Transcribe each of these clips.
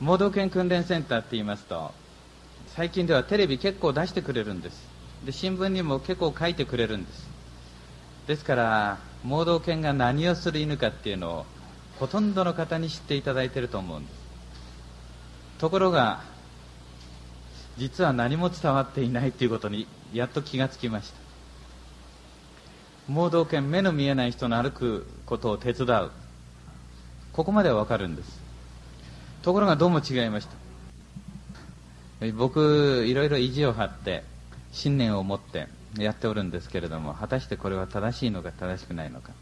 盲導犬訓練センターって言いますと最近ではテレビ結構出してくれるんです。で新聞にも結構書いてくれるんです。ですから盲導犬が何をする犬かっていうのをほとんどの方に知っていただいてると思うんです。ところが実は何も伝わっていないということにやっと気がつきました。盲導犬目の見えない人の歩くことを手伝う。ここまではわかるんです。ところがどうも違いました。僕いろいろ意地を張って信念を持ってやっておるんですけれども果たしてこれは正しいのか正しくないのか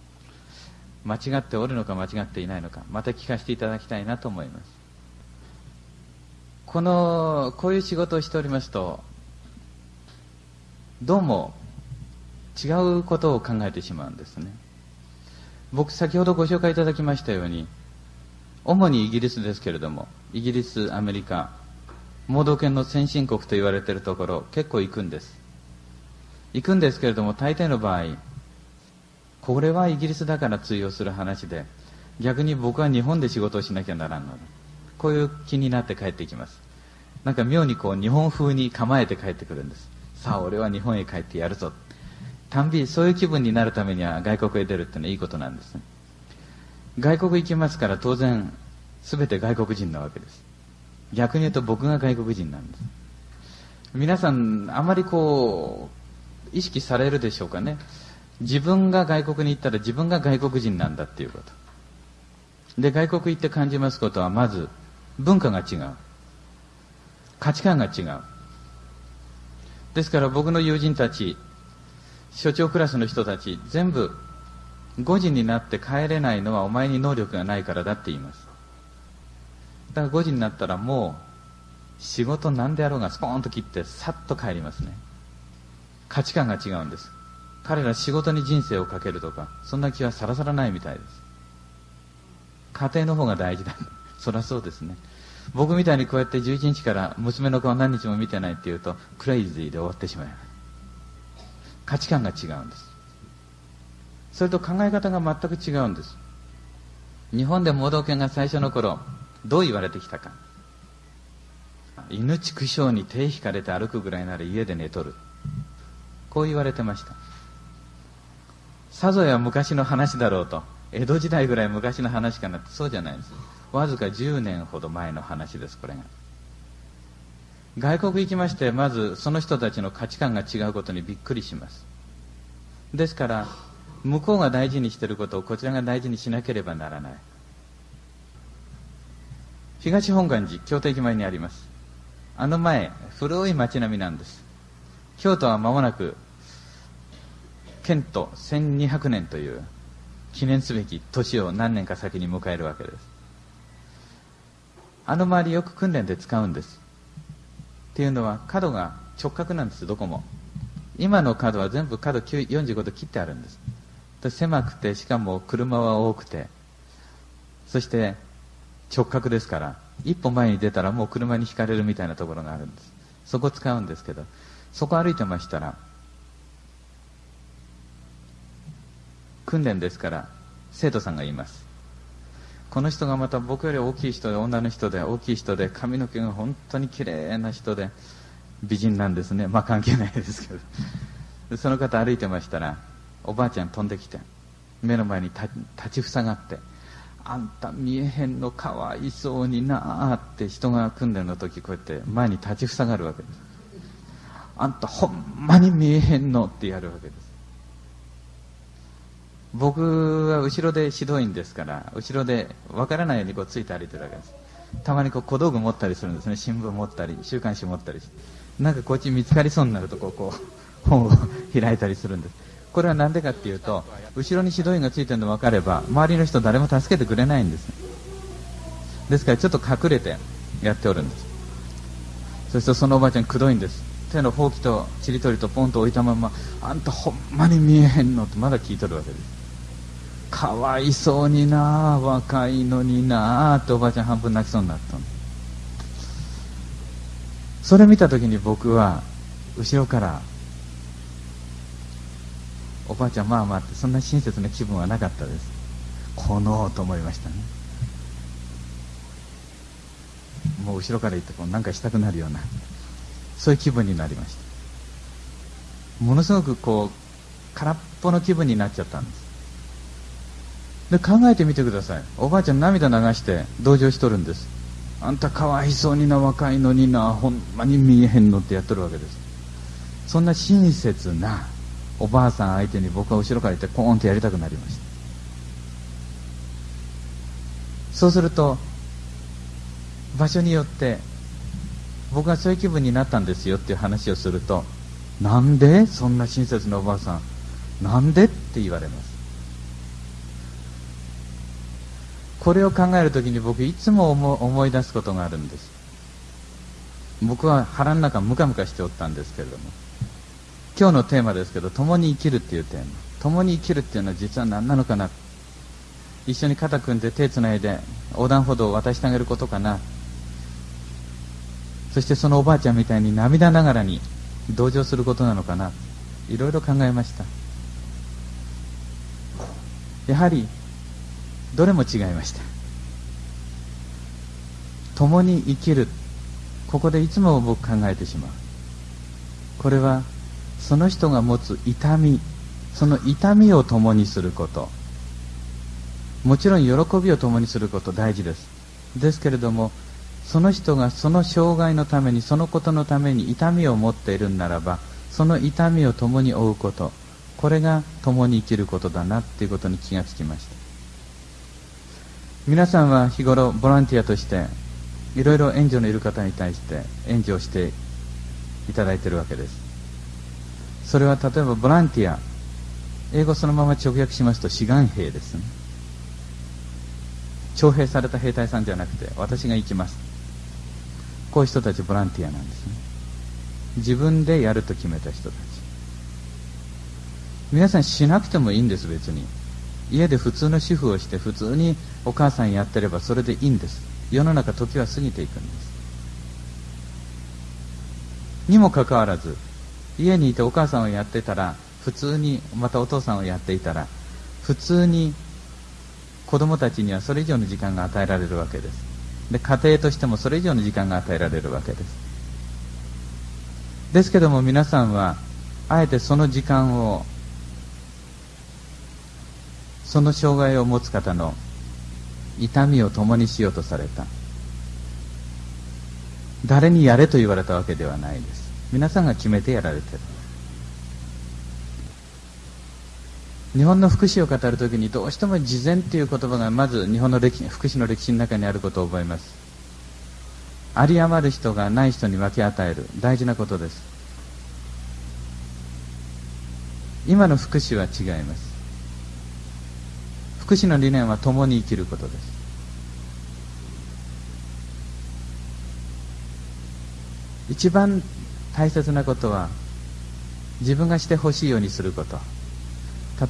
間違っておるのか間違っていないのかまた聞かせていただきたいなと思います。このこういう仕事をしておりますとどうも違うことを考えてしまうんですね。僕先ほどご紹介いただきましたように主にイギリスですけれどもイギリスアメリカ盲導犬の先進国と言われているところ結構行くんです。行くんですけれども大抵の場合これはイギリスだから通用する話で逆に僕は日本で仕事をしなきゃならんのでこういう気になって帰ってきます。なんか妙にこう日本風に構えて帰ってくるんです。さあ俺は日本へ帰ってやるぞ。たんびそういう気分になるためには外国へ出るってのはいいことなんですね。外国行きますから当然全て外国人なわけです。逆に言うと僕が外国人なんです。皆さんあまりこう意識されるでしょうかね。自分が外国に行ったら自分が外国人なんだっていうこと。で外国行って感じますことはまず文化が違う。価値観が違う。ですから僕の友人たち所長クラスの人たち全部5時になって帰れないのはお前に能力がないからだって言います。だから5時になったらもう仕事何であろうがスポーンと切ってさっと帰りますね。価値観が違うんです。彼ら仕事に人生をかけるとかそんな気はさらさらないみたいです。家庭の方が大事だ。そりゃそうですね。僕みたいにこうやって11日から娘の顔何日も見てないっていうとクレイジーで終わってしまいます。価値観が違うんです。それと考え方が全く違うんです。日本で盲導犬が最初の頃どう言われてきたか。犬畜生に手引かれて歩くぐらいなら家で寝とる。こう言われてました。さぞや昔の話だろうと江戸時代ぐらい昔の話かなってそうじゃないんです。わずか10年ほど前の話ですこれが。外国行きましてまずその人たちの価値観が違うことにびっくりします。ですから向こうが大事にしていることをこちらが大事にしなければならない。東本願寺京都駅前にあります。あの前古い町並みなんです。京都は間もなく県都1200年という記念すべき年を何年か先に迎えるわけです。あの周りよく訓練で使うんです。っていうのは角が直角なんですどこも。今の角は全部角45度切ってあるんです。狭くてしかも車は多くて。そして直角ですから一歩前に出たらもう車にひかれるみたいなところがあるんです。そこ使うんですけどそこ歩いてましたら訓練ですから生徒さんが言います。この人がまた僕より大きい人で女の人で大きい人で髪の毛が本当に綺麗な人で美人なんですね。まあ関係ないですけど。その方歩いてましたらおばあちゃん飛んできて目の前に立ちふさがってあんた見えへんのかわいそうになあって人が訓練の時こうやって前に立ちふさがるわけですあんたほんまに見えへんの？ってやるわけです。僕は後ろで指導員ですから後ろで分からないようにこうついて歩いてるわけです。たまにこう小道具持ったりするんですね。新聞持ったり週刊誌持ったりして。なんかこっち見つかりそうになるとこうこう本を開いたりするんです。これは何でかっていうと後ろに指導員がついてるの分かれば周りの人誰も助けてくれないんです。ですからちょっと隠れてやっておるんです。そしてそのおばあちゃんくどいんです。手のほうきとちりとりとポンと置いたままあんたほんまに見えへんの？ってまだ聞いとるわけですかわいそうにな若いのになっておばあちゃん半分泣きそうになったの。それ見た時に僕は後ろからおばあちゃんまあまあってそんな親切な気分はなかったです。このと思いましたね。もう後ろから行ってこうなんかしたくなるようなそういう気分になりました。ものすごくこう空っぽの気分になっちゃったんです。で考えてみてください。おばあちゃん涙流して同情しとるんです。あんたかわいそうにな若いのになほんまに見えへんのってやっとるわけです。そんな親切なおばあさん相手に僕は後ろから行ってコーンってやりたくなりました。そうすると場所によって僕がそういう気分になったんですよっていう話をするとなんでそんな親切なおばあさんなんでって言われます。これを考えるときに僕いつも思い出すことがあるんです。僕は腹の中ムカムカしておったんですけれども。今日のテーマですけど共に生きるっていうテーマ。共に生きるっていうのは実は何なのかな。一緒に肩組んで手つないで横断歩道を渡してあげることかな。そしてそのおばあちゃんみたいに涙ながらに同情することなのかな。いろいろ考えました。やはりどれも違いました。共に生きる。ここでいつも僕考えてしまう。これはその人が持つ痛みその痛みを共にすること。もちろん喜びを共にすること大事です。ですけれどもその人がその障害のためにそのことのために痛みを持っているならばその痛みを共に負うこと。これが共に生きることだなっていうことに気がつきました。皆さんは日頃ボランティアとしていろいろ援助のいる方に対して援助をしていただいているわけです。それは例えばボランティア。英語そのまま直訳しますと志願兵ですね。徴兵された兵隊さんじゃなくて私が行きます。こういう人たちボランティアなんですね。自分でやると決めた人たち。皆さんしなくてもいいんです別に。家で普通の主婦をして普通にお母さんやってればそれでいいんです。世の中時は過ぎていくんです。にもかかわらず家にいてお母さんをやってたら普通にまたお父さんをやっていたら普通に子供たちにはそれ以上の時間が与えられるわけです。で家庭としてもそれ以上の時間が与えられるわけです。ですけども皆さんはあえてその時間をその障害を持つ方の痛みを共にしようとされた。誰にやれと言われたわけではないです。皆さんが決めてやられてる。日本の福祉を語るときにどうしても事前という言葉がまず日本の歴福祉の歴史の中にあることを覚えます。有り余る人がない人に分け与える。大事なことです。今の福祉は違います。福祉の理念は共に生きることです。一番大切なことは自分がしてほしいようにすること。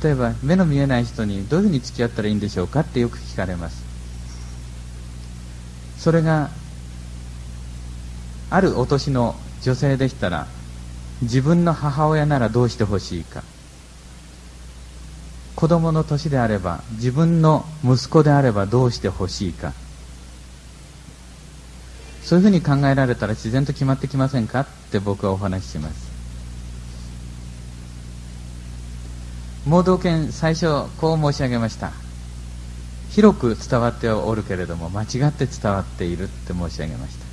例えば目の見えない人にどういうふうに付き合ったらいいんでしょうかってよく聞かれます。それがあるお年の女性でしたら自分の母親ならどうしてほしいか。子供の年であれば自分の息子であればどうしてほしいか。そういうふうに考えられたら自然と決まってきませんか？って僕はお話しします。盲導犬最初こう申し上げました。広く伝わっておるけれども間違って伝わっているって申し上げました。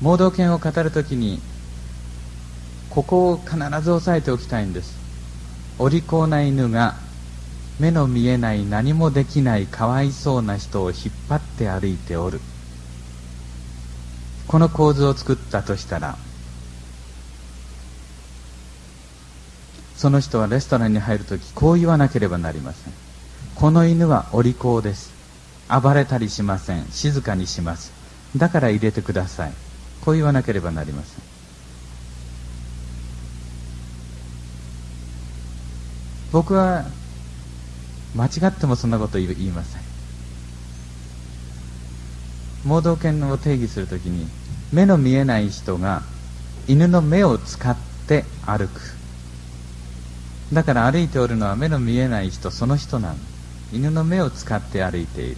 盲導犬を語るときにここを必ず押さえておきたいんです。お利口な犬が目の見えない何もできないかわいそうな人を引っ張って歩いておる。この構図を作ったとしたらその人はレストランに入るときこう言わなければなりません。この犬はお利口です。暴れたりしません。静かにします。だから入れてください。こう言わなければなりません。僕は間違ってもそんなこと言いません。盲導犬を定義するときに目の見えない人が犬の目を使って歩く。だから歩いておるのは目の見えない人その人なの犬の目を使って歩いている。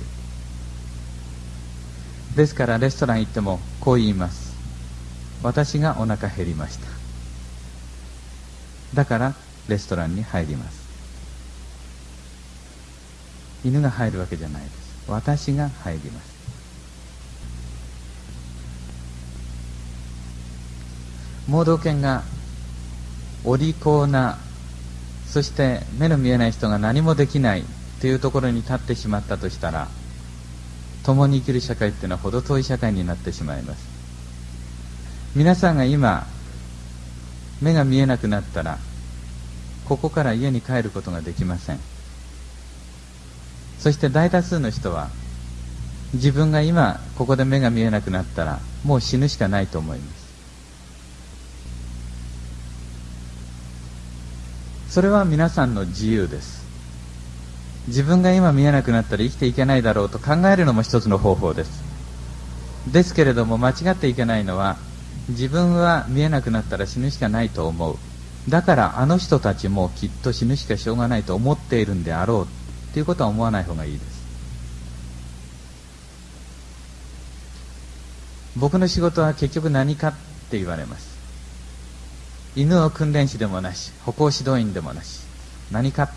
ですからレストラン行ってもこう言います。私がお腹減りました。だからレストランに入ります。犬が入るわけじゃないです。私が入ります。盲導犬がお利口なそして目の見えない人が何もできないというところに立ってしまったとしたら共に生きる社会っていうのは程遠い社会になってしまいます。皆さんが今目が見えなくなったらここから家に帰ることができません。そして大多数の人は自分が今ここで目が見えなくなったらもう死ぬしかないと思います。それは皆さんの自由です。自分が今見えなくなったら生きていけないだろうと考えるのも一つの方法です。ですけれども間違っていけないのは自分は見えなくなったら死ぬしかないと思う。だからあの人たちもきっと死ぬしかしょうがないと思っているんであろう。ということは思わない方がいいです。僕の仕事は結局何かって言われます。犬の訓練士でもなし歩行指導員でもなし何か。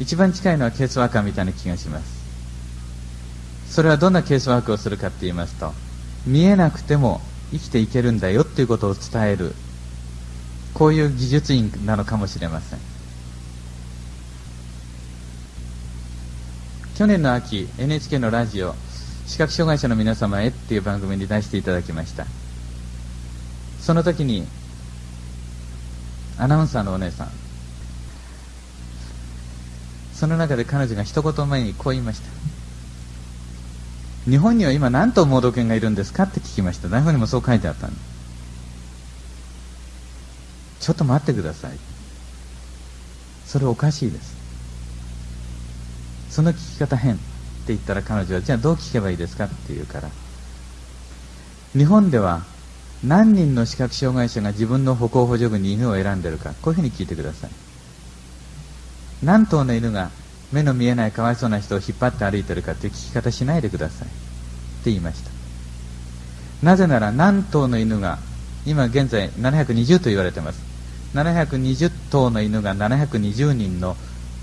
一番近いのはケースワーカーみたいな気がします。それはどんなケースワークをするかって言いますと見えなくても生きていけるんだよっていうことを伝える。こういう技術員なのかもしれません。去年の秋 NHK のラジオ視覚障害者の皆様へっていう番組に出していただきました。その時にアナウンサーのお姉さん。その中で彼女が一言前にこう言いました。日本には今何頭盲導犬がいるんですかって聞きました。台本にもそう書いてあったんでちょっと待ってください。それおかしいです。その聞き方変って言ったら彼女はじゃあどう聞けばいいですかって言うから。日本では何人の視覚障害者が自分の歩行補助具に犬を選んでるかこういうふうに聞いてください。何頭の犬が目の見えないかわいそうな人を引っ張って歩いてるかっていう聞き方しないでください。って言いました。なぜなら何頭の犬が今現在720と言われてます。720頭の犬が720人の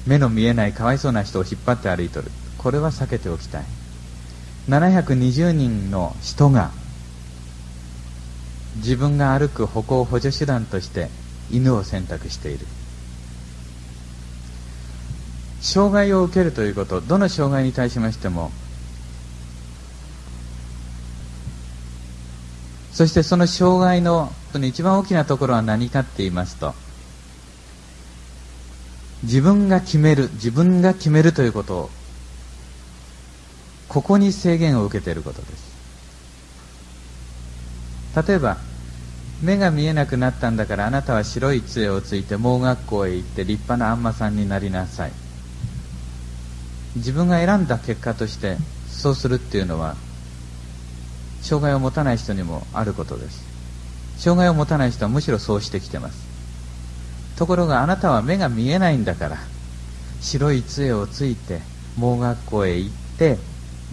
目の見えないかわいそうな人を引っ張って歩いてる。これは避けておきたい。720人の人が自分が歩く歩行補助手段として犬を選択している。障害を受けるということどの障害に対しましてもそしてその障害の一番大きなところは何かって言いますと自分が決める自分が決めるということ。をここに制限を受けていることです。例えば目が見えなくなったんだからあなたは白い杖をついて盲学校へ行って立派なあんまさんになりなさい。自分が選んだ結果としてそうするっていうのは障害を持たない人にもあることです。障害を持たない人はむしろそうしてきてます。ところがあなたは目が見えないんだから。白い杖をついて盲学校へ行って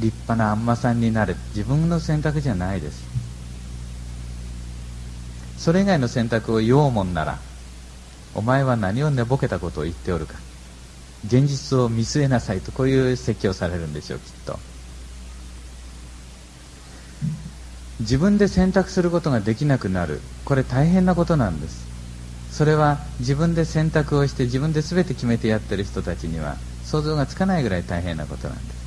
立派なあんまさんになる。自分の選択じゃないです。それ以外の選択を言おうもんならお前は何を寝ぼけたことを言っておるか。現実を見据えなさいとこういう説教されるんでしょうきっと。自分で選択することができなくなる。これ大変なことなんです。それは自分で選択をして自分で全て決めてやってる人たちには想像がつかないぐらい大変なことなんです。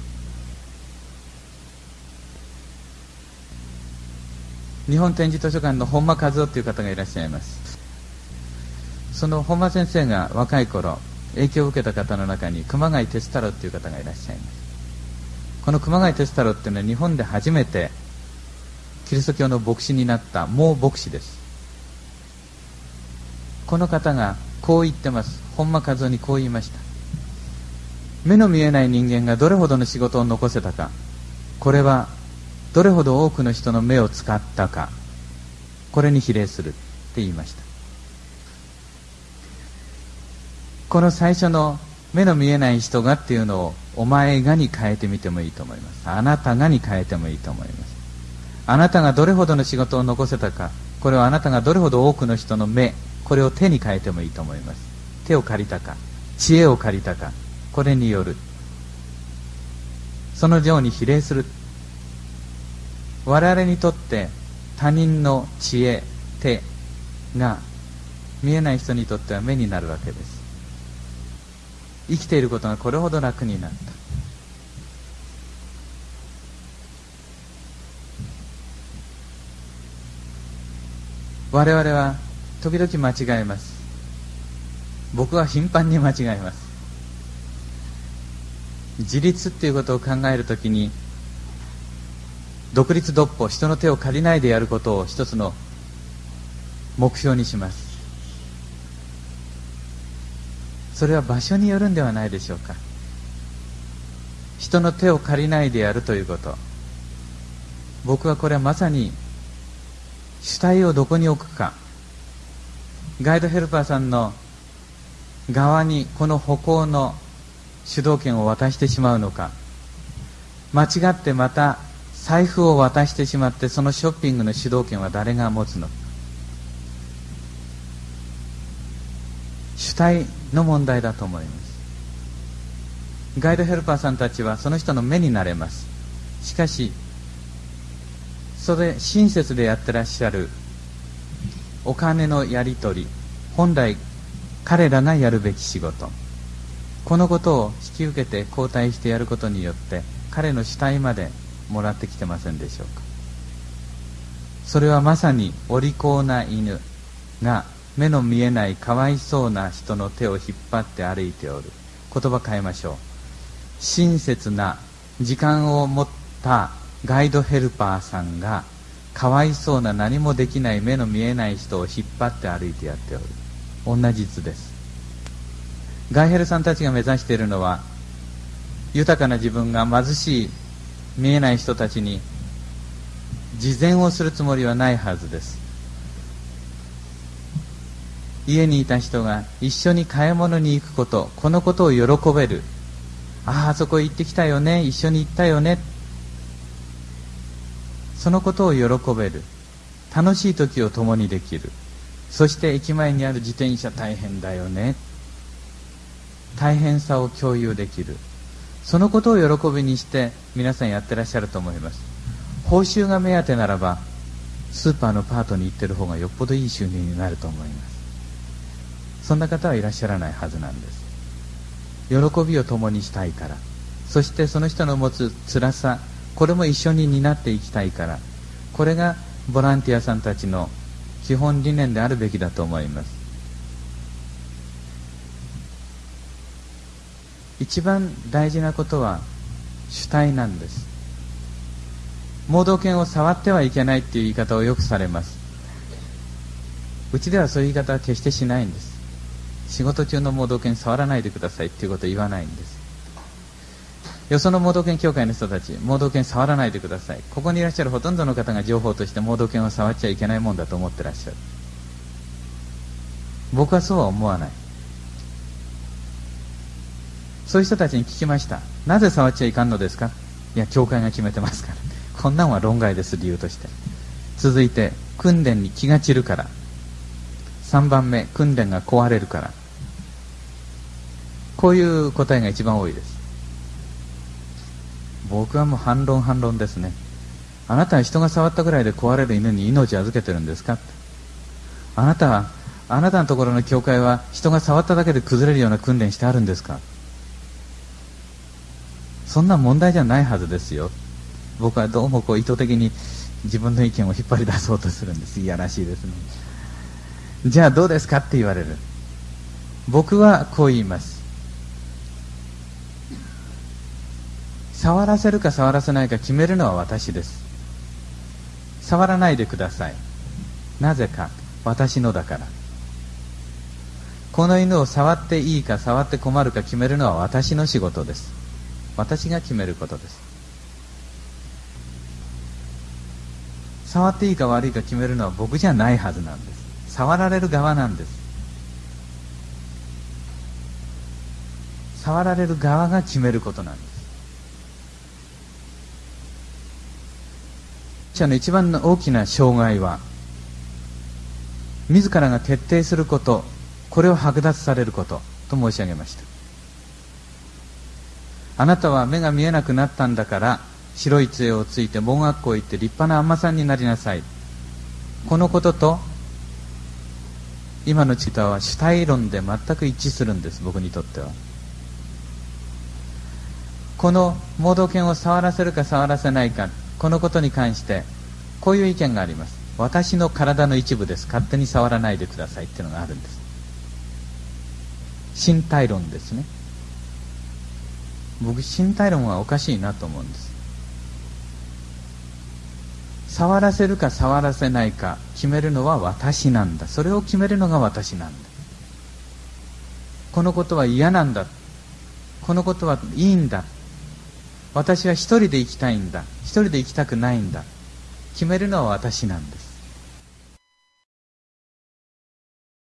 日本展示図書館の本間和夫という方がいらっしゃいます。その本間先生が若い頃影響を受けた方の中に熊谷哲太郎という方がいらっしゃいます。この熊谷哲太郎っていうのは日本で初めてキリスト教の牧師になった盲牧師です。この方がこう言ってます。本間和夫にこう言いました。目の見えない人間がどれほどの仕事を残せたか。これはどれほど多くの人の目を使ったか。これに比例する。って言いました。この最初の目の見えない人がっていうのをお前がに変えてみてもいいと思います。あなたがに変えてもいいと思います。あなたがどれほどの仕事を残せたか。これはあなたがどれほど多くの人の目これを手に変えてもいいと思います。手を借りたか知恵を借りたかこれによる。そのように比例する。我々にとって他人の知恵手が見えない人にとっては目になるわけです。生きていることがこれほど楽になった。我々は時々間違えます。僕は頻繁に間違えます。自立っていうことを考えるときに独立独歩人の手を借りないでやることを一つの目標にします。それは場所によるんではないでしょうか。人の手を借りないでやるということ。僕はこれはまさに主体をどこに置くか。ガイドヘルパーさんの側にこの歩行の主導権を渡してしまうのか。間違ってまた財布を渡してしまってそのショッピングの主導権は誰が持つのか。主体の問題だと思います。ガイドヘルパーさんたちはその人の目になれます。しかしそれ親切でやってらっしゃるお金のやり取り。本来彼らがやるべき仕事。このことを引き受けて交代してやることによって彼の主体までもらってきてませんでしょうか。それはまさにお利口な犬が目の見えないかわいそうな人の手を引っ張って歩いておる。言葉変えましょう。親切な時間を持ったガイドヘルパーさんがかわいそうな何もできない目の見えない人を引っ張って歩いてやっておる。同じ図です。ガイヘルさんたちが目指しているのは豊かな自分が貧しい見えない人たちに慈善をするつもりはないはずです。家にいた人が一緒に買い物に行くことこのことを喜べる。あああそこ行ってきたよね一緒に行ったよね。そのことを喜べる。楽しい時を共にできる。そして駅前にある自転車大変だよね。大変さを共有できる。そのことを喜びにして皆さんやってらっしゃると思います。報酬が目当てならばスーパーのパートに行ってる方がよっぽどいい収入になると思います。そんな方はいらっしゃらないはずなんです。喜びを共にしたいから。そしてその人の持つ辛さこれも一緒に担っていきたいからこれがボランティアさんたちの基本理念であるべきだと思います。一番大事なことは主体なんです。盲導犬を触ってはいけないっていう言い方をよくされます。うちではそういう言い方は決してしないんです。仕事中の盲導犬触らないでくださいっていうことを言わないんです。よその盲導犬協会の人たち、盲導犬触らないでください。ここにいらっしゃるほとんどの方が情報として盲導犬を触っちゃいけないもんだと思ってらっしゃる。僕はそうは思わない。そういう人たちに聞きました。なぜ触っちゃいかんのですか？いや、教会が決めてますから。こんなんは論外です、理由として。続いて、訓練に気が散るから。3番目、訓練が壊れるから。こういう答えが一番多いです。僕はもう反論反論ですね。あなたは人が触ったぐらいで壊れる犬に命を預けてるんですか？あなたはあなたのところの教会は人が触っただけで崩れるような訓練してあるんですか？そんな問題じゃないはずですよ。僕はどうもこう意図的に自分の意見を引っ張り出そうとするんです。いやらしいですね。じゃあどうですかって言われる。僕はこう言います。触らせるか触らせないか決めるのは私です。触らないでください。なぜか私のだから。この犬を触っていいか触って困るか決めるのは私の仕事です。私が決めることです。触っていいか悪いか決めるのは僕じゃないはずなんです。触られる側なんです。触られる側が決めることなんです。者の一番の大きな障害は自らが徹底することこれを剥奪されることと申し上げました。あなたは目が見えなくなったんだから白い杖をついて盲学校へ行って立派な尼さんになりなさい。このことと今のチータは主体論で全く一致するんです僕にとっては。この盲導犬を触らせるか触らせないかこのことに関してこういう意見があります。私の体の一部です。勝手に触らないでくださいっていうのがあるんです。身体論ですね。僕身体論はおかしいなと思うんです。触らせるか触らせないか決めるのは私なんだ。それを決めるのが私なんだ。このことは嫌なんだ。このことはいいんだ。私は一人で生きたいんだ。一人で生きたくないんだ。決めるのは私なんです。